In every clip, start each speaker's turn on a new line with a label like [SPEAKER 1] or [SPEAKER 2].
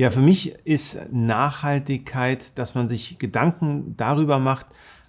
[SPEAKER 1] Ja, für mich ist Nachhaltigkeit, dass man sich Gedanken darüber macht,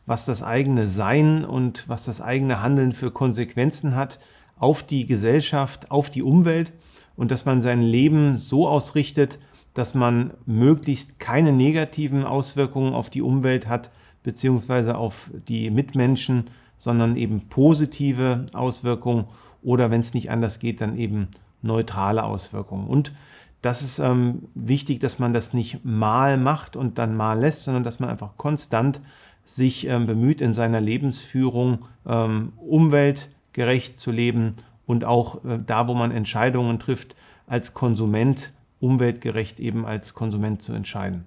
[SPEAKER 1] was das eigene Sein und was das eigene Handeln für Konsequenzen hat auf die Gesellschaft, auf die Umwelt und dass man sein Leben so ausrichtet, dass man möglichst keine negativen Auswirkungen auf die Umwelt hat, beziehungsweise auf die Mitmenschen, sondern eben positive Auswirkungen oder wenn es nicht anders geht, dann eben neutrale Auswirkungen. Und das ist ähm, wichtig, dass man das nicht mal macht und dann mal lässt, sondern dass man einfach konstant sich ähm, bemüht, in seiner Lebensführung ähm, umweltgerecht zu leben und auch äh, da, wo man Entscheidungen trifft, als Konsument umweltgerecht eben als Konsument zu entscheiden.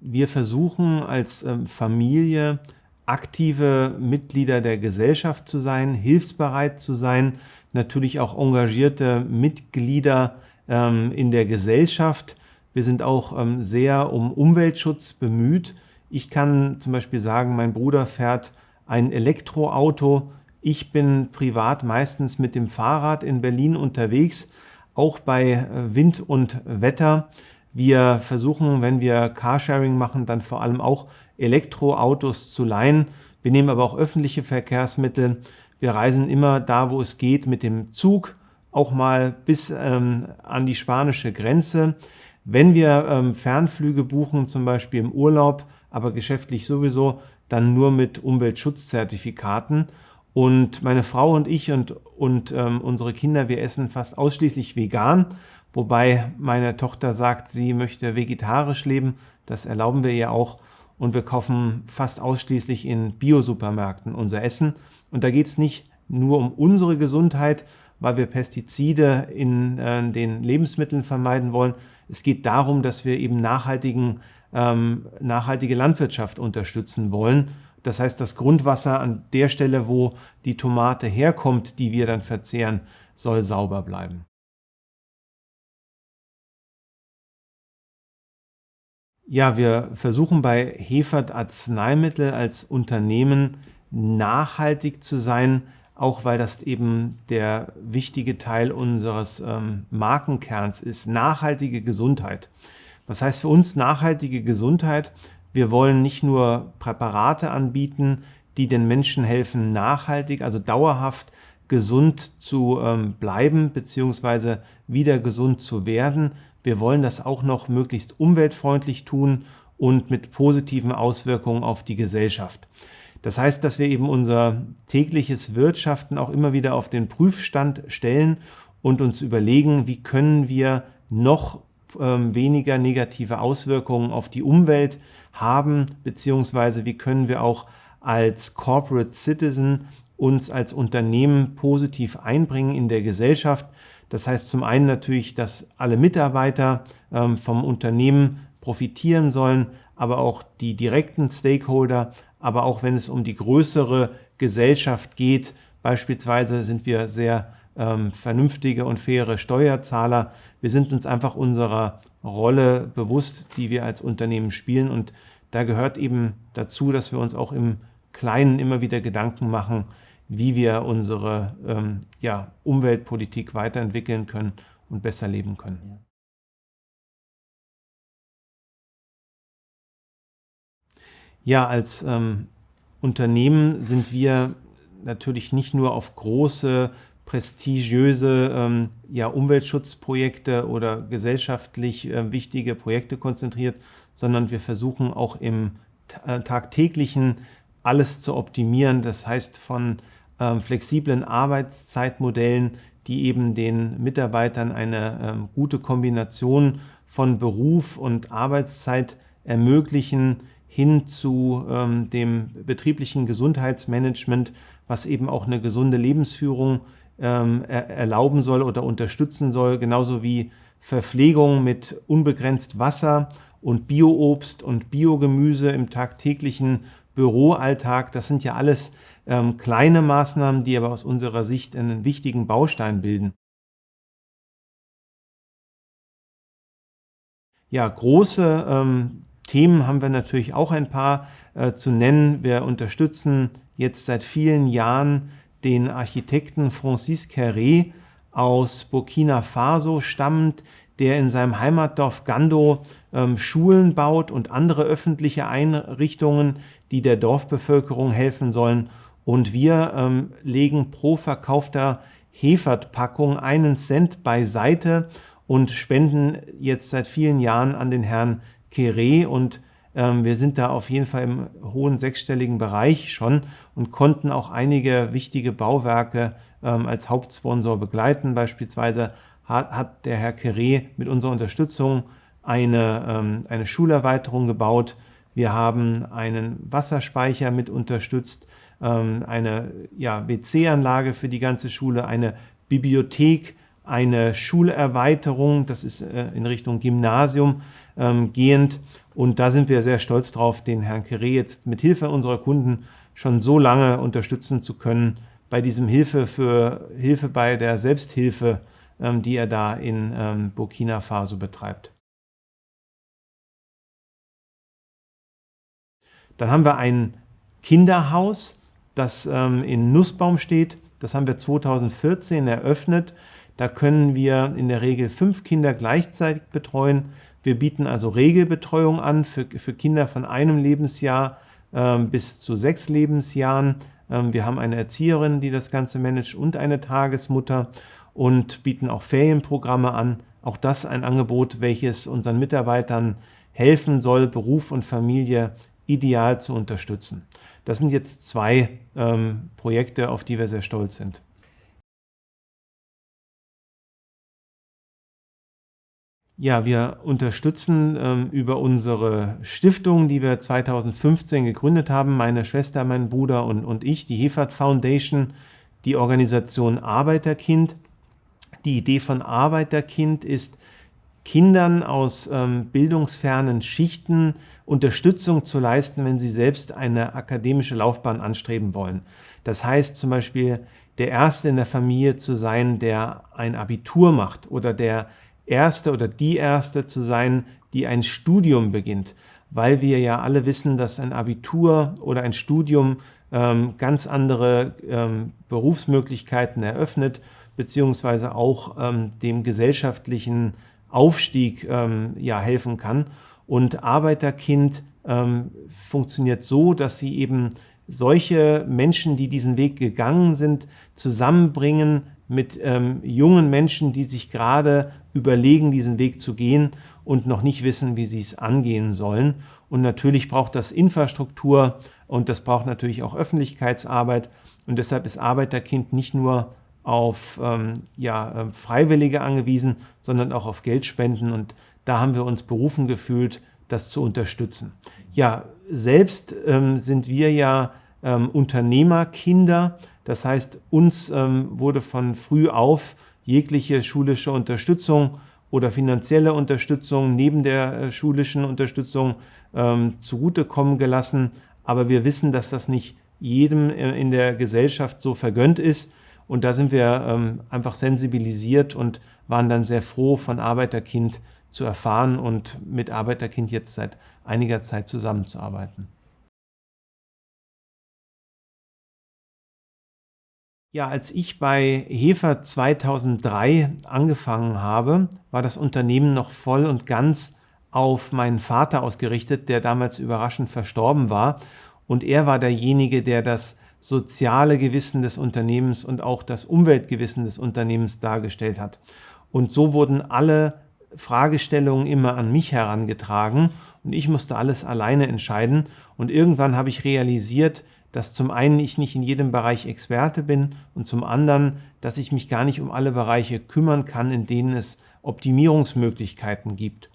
[SPEAKER 1] Wir versuchen als ähm, Familie aktive Mitglieder der Gesellschaft zu sein, hilfsbereit zu sein, natürlich auch engagierte Mitglieder ähm, in der Gesellschaft. Wir sind auch ähm, sehr um Umweltschutz bemüht. Ich kann zum Beispiel sagen, mein Bruder fährt ein Elektroauto. Ich bin privat meistens mit dem Fahrrad in Berlin unterwegs, auch bei äh, Wind und Wetter. Wir versuchen, wenn wir Carsharing machen, dann vor allem auch Elektroautos zu leihen. Wir nehmen aber auch öffentliche Verkehrsmittel. Wir reisen immer da, wo es geht, mit dem Zug, auch mal bis ähm, an die spanische Grenze. Wenn wir ähm, Fernflüge buchen, zum Beispiel im Urlaub, aber geschäftlich sowieso, dann nur mit Umweltschutzzertifikaten. Und meine Frau und ich und, und ähm, unsere Kinder, wir essen fast ausschließlich vegan, wobei meine Tochter sagt, sie möchte vegetarisch leben. Das erlauben wir ihr auch und wir kaufen fast ausschließlich in Biosupermärkten unser Essen. Und da geht es nicht nur um unsere Gesundheit, weil wir Pestizide in äh, den Lebensmitteln vermeiden wollen. Es geht darum, dass wir eben nachhaltigen, ähm, nachhaltige Landwirtschaft unterstützen wollen. Das heißt, das Grundwasser an der Stelle, wo die Tomate herkommt, die wir dann verzehren, soll sauber bleiben. Ja, wir versuchen bei Hefert Arzneimittel als Unternehmen nachhaltig zu sein, auch weil das eben der wichtige Teil unseres ähm, Markenkerns ist, nachhaltige Gesundheit. Was heißt für uns nachhaltige Gesundheit? Wir wollen nicht nur Präparate anbieten, die den Menschen helfen, nachhaltig, also dauerhaft gesund zu ähm, bleiben bzw. wieder gesund zu werden, wir wollen das auch noch möglichst umweltfreundlich tun und mit positiven Auswirkungen auf die Gesellschaft. Das heißt, dass wir eben unser tägliches Wirtschaften auch immer wieder auf den Prüfstand stellen und uns überlegen, wie können wir noch ähm, weniger negative Auswirkungen auf die Umwelt haben, beziehungsweise wie können wir auch als Corporate Citizen uns als Unternehmen positiv einbringen in der Gesellschaft, das heißt zum einen natürlich, dass alle Mitarbeiter ähm, vom Unternehmen profitieren sollen, aber auch die direkten Stakeholder, aber auch wenn es um die größere Gesellschaft geht. Beispielsweise sind wir sehr ähm, vernünftige und faire Steuerzahler. Wir sind uns einfach unserer Rolle bewusst, die wir als Unternehmen spielen und da gehört eben dazu, dass wir uns auch im Kleinen immer wieder Gedanken machen, wie wir unsere ähm, ja, Umweltpolitik weiterentwickeln können und besser leben können. Ja, als ähm, Unternehmen sind wir natürlich nicht nur auf große, prestigiöse ähm, ja, Umweltschutzprojekte oder gesellschaftlich äh, wichtige Projekte konzentriert, sondern wir versuchen auch im äh, tagtäglichen alles zu optimieren. Das heißt, von ähm, flexiblen Arbeitszeitmodellen, die eben den Mitarbeitern eine ähm, gute Kombination von Beruf und Arbeitszeit ermöglichen, hin zu ähm, dem betrieblichen Gesundheitsmanagement, was eben auch eine gesunde Lebensführung erlauben soll oder unterstützen soll, genauso wie Verpflegung mit unbegrenzt Wasser und Bioobst und Biogemüse im tagtäglichen Büroalltag. Das sind ja alles ähm, kleine Maßnahmen, die aber aus unserer Sicht einen wichtigen Baustein bilden. Ja, große ähm, Themen haben wir natürlich auch ein paar äh, zu nennen. Wir unterstützen jetzt seit vielen Jahren den Architekten Francis Carré aus Burkina Faso stammend, der in seinem Heimatdorf Gando ähm, Schulen baut und andere öffentliche Einrichtungen, die der Dorfbevölkerung helfen sollen. Und wir ähm, legen pro verkaufter Hefertpackung einen Cent beiseite und spenden jetzt seit vielen Jahren an den Herrn Kere und ähm, wir sind da auf jeden Fall im hohen sechsstelligen Bereich schon und konnten auch einige wichtige Bauwerke ähm, als Hauptsponsor begleiten. Beispielsweise hat, hat der Herr Kere mit unserer Unterstützung eine, ähm, eine Schulerweiterung gebaut. Wir haben einen Wasserspeicher mit unterstützt, eine ja, WC-Anlage für die ganze Schule, eine Bibliothek, eine Schulerweiterung, das ist äh, in Richtung Gymnasium ähm, gehend. Und da sind wir sehr stolz drauf, den Herrn Kere jetzt mit Hilfe unserer Kunden schon so lange unterstützen zu können bei diesem Hilfe für Hilfe bei der Selbsthilfe, ähm, die er da in ähm, Burkina Faso betreibt. Dann haben wir ein Kinderhaus, das ähm, in Nussbaum steht. Das haben wir 2014 eröffnet. Da können wir in der Regel fünf Kinder gleichzeitig betreuen. Wir bieten also Regelbetreuung an für, für Kinder von einem Lebensjahr ähm, bis zu sechs Lebensjahren. Ähm, wir haben eine Erzieherin, die das Ganze managt und eine Tagesmutter und bieten auch Ferienprogramme an. Auch das ein Angebot, welches unseren Mitarbeitern helfen soll, Beruf und Familie ideal zu unterstützen. Das sind jetzt zwei ähm, Projekte, auf die wir sehr stolz sind. Ja, wir unterstützen ähm, über unsere Stiftung, die wir 2015 gegründet haben, meine Schwester, mein Bruder und, und ich, die Hefert Foundation, die Organisation Arbeiterkind. Die Idee von Arbeiterkind ist, Kindern aus ähm, bildungsfernen Schichten Unterstützung zu leisten, wenn sie selbst eine akademische Laufbahn anstreben wollen. Das heißt zum Beispiel, der Erste in der Familie zu sein, der ein Abitur macht oder der Erste oder die Erste zu sein, die ein Studium beginnt, weil wir ja alle wissen, dass ein Abitur oder ein Studium ähm, ganz andere ähm, Berufsmöglichkeiten eröffnet, beziehungsweise auch ähm, dem gesellschaftlichen Aufstieg ähm, ja, helfen kann. Und Arbeiterkind ähm, funktioniert so, dass sie eben solche Menschen, die diesen Weg gegangen sind, zusammenbringen mit ähm, jungen Menschen, die sich gerade überlegen, diesen Weg zu gehen und noch nicht wissen, wie sie es angehen sollen. Und natürlich braucht das Infrastruktur und das braucht natürlich auch Öffentlichkeitsarbeit. Und deshalb ist Arbeiterkind nicht nur auf ähm, ja, äh, Freiwillige angewiesen, sondern auch auf Geldspenden. Und da haben wir uns berufen gefühlt, das zu unterstützen. Ja, selbst ähm, sind wir ja ähm, Unternehmerkinder. Das heißt, uns ähm, wurde von früh auf jegliche schulische Unterstützung oder finanzielle Unterstützung neben der äh, schulischen Unterstützung ähm, zugutekommen gelassen. Aber wir wissen, dass das nicht jedem äh, in der Gesellschaft so vergönnt ist. Und da sind wir ähm, einfach sensibilisiert und waren dann sehr froh, von Arbeiterkind zu erfahren und mit Arbeiterkind jetzt seit einiger Zeit zusammenzuarbeiten. Ja, als ich bei Hefer 2003 angefangen habe, war das Unternehmen noch voll und ganz auf meinen Vater ausgerichtet, der damals überraschend verstorben war. Und er war derjenige, der das soziale Gewissen des Unternehmens und auch das Umweltgewissen des Unternehmens dargestellt hat. Und so wurden alle Fragestellungen immer an mich herangetragen und ich musste alles alleine entscheiden. Und irgendwann habe ich realisiert, dass zum einen ich nicht in jedem Bereich Experte bin und zum anderen, dass ich mich gar nicht um alle Bereiche kümmern kann, in denen es Optimierungsmöglichkeiten gibt.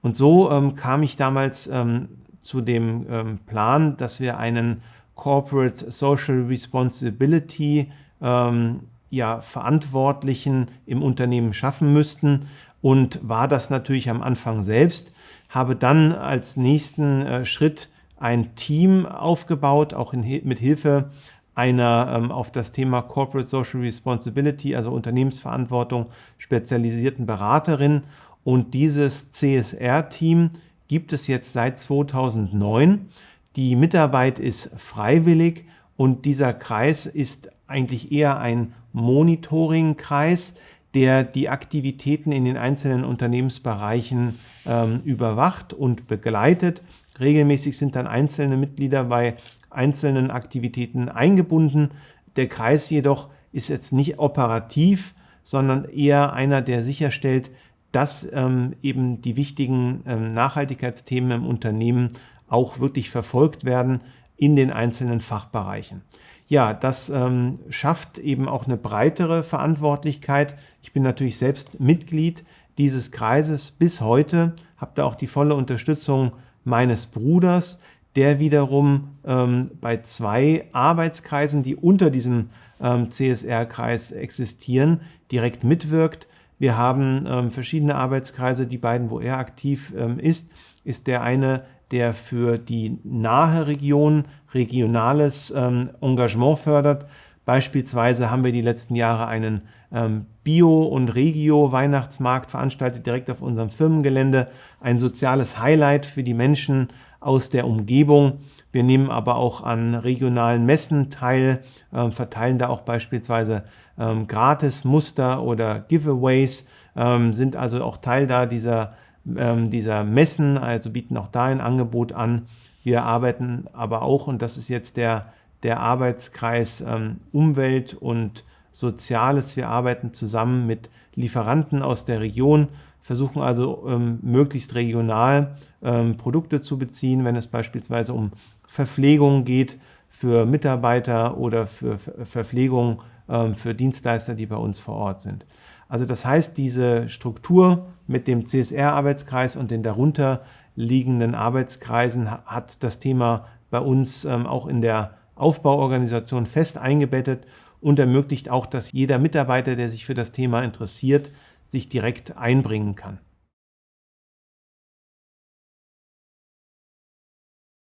[SPEAKER 1] Und so ähm, kam ich damals ähm, zu dem ähm, Plan, dass wir einen Corporate Social Responsibility ähm, ja, Verantwortlichen im Unternehmen schaffen müssten und war das natürlich am Anfang selbst, habe dann als nächsten äh, Schritt ein Team aufgebaut, auch in, mit Hilfe einer ähm, auf das Thema Corporate Social Responsibility, also Unternehmensverantwortung, spezialisierten Beraterin. Und dieses CSR-Team gibt es jetzt seit 2009 die Mitarbeit ist freiwillig und dieser Kreis ist eigentlich eher ein Monitoring-Kreis, der die Aktivitäten in den einzelnen Unternehmensbereichen ähm, überwacht und begleitet. Regelmäßig sind dann einzelne Mitglieder bei einzelnen Aktivitäten eingebunden. Der Kreis jedoch ist jetzt nicht operativ, sondern eher einer, der sicherstellt, dass ähm, eben die wichtigen ähm, Nachhaltigkeitsthemen im Unternehmen auch wirklich verfolgt werden in den einzelnen Fachbereichen. Ja, das ähm, schafft eben auch eine breitere Verantwortlichkeit. Ich bin natürlich selbst Mitglied dieses Kreises bis heute, habe da auch die volle Unterstützung meines Bruders, der wiederum ähm, bei zwei Arbeitskreisen, die unter diesem ähm, CSR-Kreis existieren, direkt mitwirkt. Wir haben ähm, verschiedene Arbeitskreise, die beiden, wo er aktiv ähm, ist, ist der eine, der für die nahe Region regionales ähm, Engagement fördert. Beispielsweise haben wir die letzten Jahre einen ähm, Bio- und Regio-Weihnachtsmarkt veranstaltet, direkt auf unserem Firmengelände. Ein soziales Highlight für die Menschen aus der Umgebung. Wir nehmen aber auch an regionalen Messen teil, äh, verteilen da auch beispielsweise ähm, Gratis-Muster oder Giveaways, ähm, sind also auch Teil da dieser, ähm, dieser Messen, also bieten auch da ein Angebot an. Wir arbeiten aber auch, und das ist jetzt der, der Arbeitskreis ähm, Umwelt und Soziales, wir arbeiten zusammen mit Lieferanten aus der Region, versuchen also ähm, möglichst regional ähm, Produkte zu beziehen, wenn es beispielsweise um Verpflegung geht für Mitarbeiter oder für Verpflegung ähm, für Dienstleister, die bei uns vor Ort sind. Also das heißt, diese Struktur mit dem CSR-Arbeitskreis und den darunter liegenden Arbeitskreisen hat das Thema bei uns ähm, auch in der Aufbauorganisation fest eingebettet und ermöglicht auch, dass jeder Mitarbeiter, der sich für das Thema interessiert, sich direkt einbringen kann.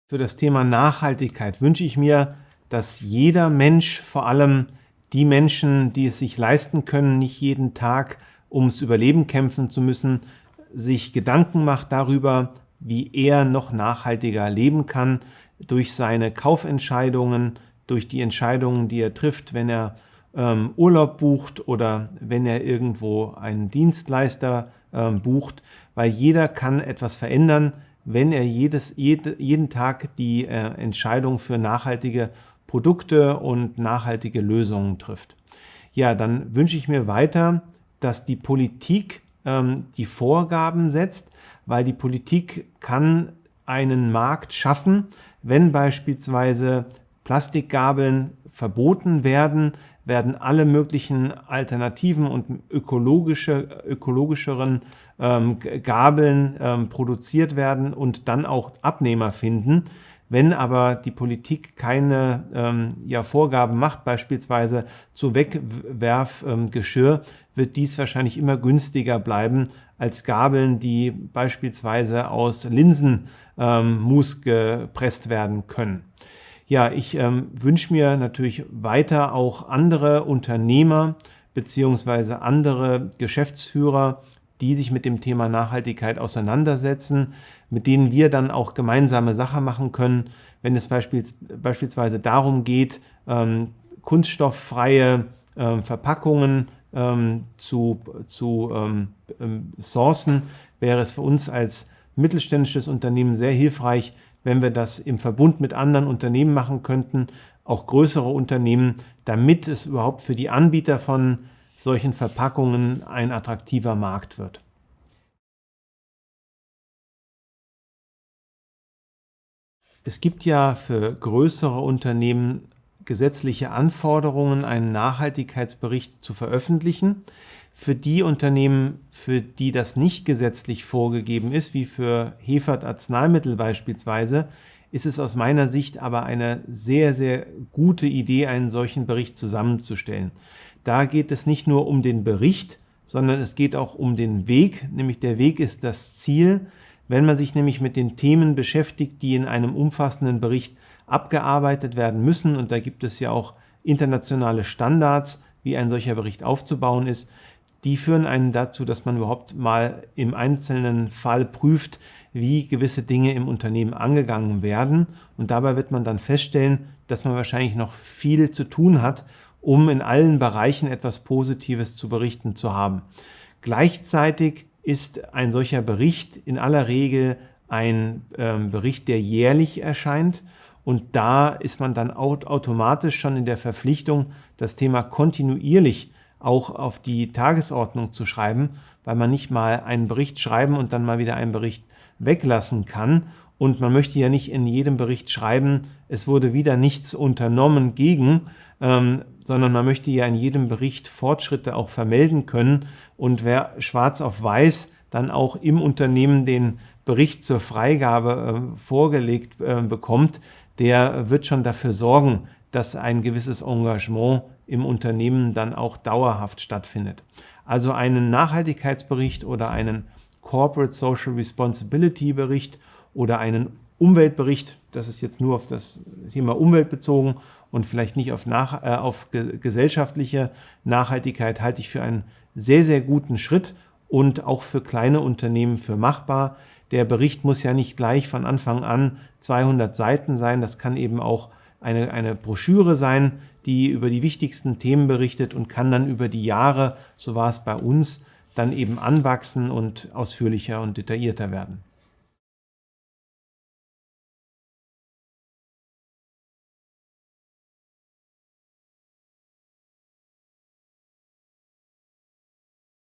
[SPEAKER 1] Für das Thema Nachhaltigkeit wünsche ich mir, dass jeder Mensch, vor allem die Menschen, die es sich leisten können, nicht jeden Tag ums Überleben kämpfen zu müssen, sich Gedanken macht darüber, wie er noch nachhaltiger leben kann durch seine Kaufentscheidungen, durch die Entscheidungen, die er trifft, wenn er ähm, Urlaub bucht oder wenn er irgendwo einen Dienstleister ähm, bucht, weil jeder kann etwas verändern, wenn er jedes, jede, jeden Tag die äh, Entscheidung für nachhaltige Produkte und nachhaltige Lösungen trifft. Ja, dann wünsche ich mir weiter, dass die Politik ähm, die Vorgaben setzt, weil die Politik kann einen Markt schaffen, wenn beispielsweise Plastikgabeln verboten werden, werden alle möglichen alternativen und ökologische, ökologischeren ähm, Gabeln ähm, produziert werden und dann auch Abnehmer finden. Wenn aber die Politik keine ähm, ja, Vorgaben macht, beispielsweise zu Wegwerfgeschirr, ähm, wird dies wahrscheinlich immer günstiger bleiben als Gabeln, die beispielsweise aus Linsenmus ähm, gepresst werden können. Ja, ich ähm, wünsche mir natürlich weiter auch andere Unternehmer bzw. andere Geschäftsführer, die sich mit dem Thema Nachhaltigkeit auseinandersetzen, mit denen wir dann auch gemeinsame Sache machen können, wenn es beispielsweise darum geht, ähm, kunststofffreie ähm, Verpackungen ähm, zu, zu sourcen, wäre es für uns als mittelständisches Unternehmen sehr hilfreich, wenn wir das im Verbund mit anderen Unternehmen machen könnten, auch größere Unternehmen, damit es überhaupt für die Anbieter von solchen Verpackungen ein attraktiver Markt wird. Es gibt ja für größere Unternehmen gesetzliche Anforderungen, einen Nachhaltigkeitsbericht zu veröffentlichen. Für die Unternehmen, für die das nicht gesetzlich vorgegeben ist, wie für Hefert Arzneimittel beispielsweise, ist es aus meiner Sicht aber eine sehr, sehr gute Idee, einen solchen Bericht zusammenzustellen. Da geht es nicht nur um den Bericht, sondern es geht auch um den Weg, nämlich der Weg ist das Ziel. Wenn man sich nämlich mit den Themen beschäftigt, die in einem umfassenden Bericht abgearbeitet werden müssen, und da gibt es ja auch internationale Standards, wie ein solcher Bericht aufzubauen ist, die führen einen dazu, dass man überhaupt mal im einzelnen Fall prüft, wie gewisse Dinge im Unternehmen angegangen werden. Und dabei wird man dann feststellen, dass man wahrscheinlich noch viel zu tun hat, um in allen Bereichen etwas Positives zu berichten zu haben. Gleichzeitig ist ein solcher Bericht in aller Regel ein ähm, Bericht, der jährlich erscheint. Und da ist man dann automatisch schon in der Verpflichtung, das Thema kontinuierlich auch auf die Tagesordnung zu schreiben, weil man nicht mal einen Bericht schreiben und dann mal wieder einen Bericht weglassen kann. Und man möchte ja nicht in jedem Bericht schreiben, es wurde wieder nichts unternommen gegen, ähm, sondern man möchte ja in jedem Bericht Fortschritte auch vermelden können. Und wer schwarz auf weiß dann auch im Unternehmen den Bericht zur Freigabe äh, vorgelegt äh, bekommt, der wird schon dafür sorgen, dass ein gewisses Engagement im Unternehmen dann auch dauerhaft stattfindet. Also einen Nachhaltigkeitsbericht oder einen Corporate Social Responsibility Bericht oder einen Umweltbericht, das ist jetzt nur auf das Thema Umwelt bezogen und vielleicht nicht auf, nach, äh, auf ge gesellschaftliche Nachhaltigkeit, halte ich für einen sehr, sehr guten Schritt und auch für kleine Unternehmen für machbar. Der Bericht muss ja nicht gleich von Anfang an 200 Seiten sein, das kann eben auch eine, eine Broschüre sein, die über die wichtigsten Themen berichtet und kann dann über die Jahre, so war es bei uns, dann eben anwachsen und ausführlicher und detaillierter werden.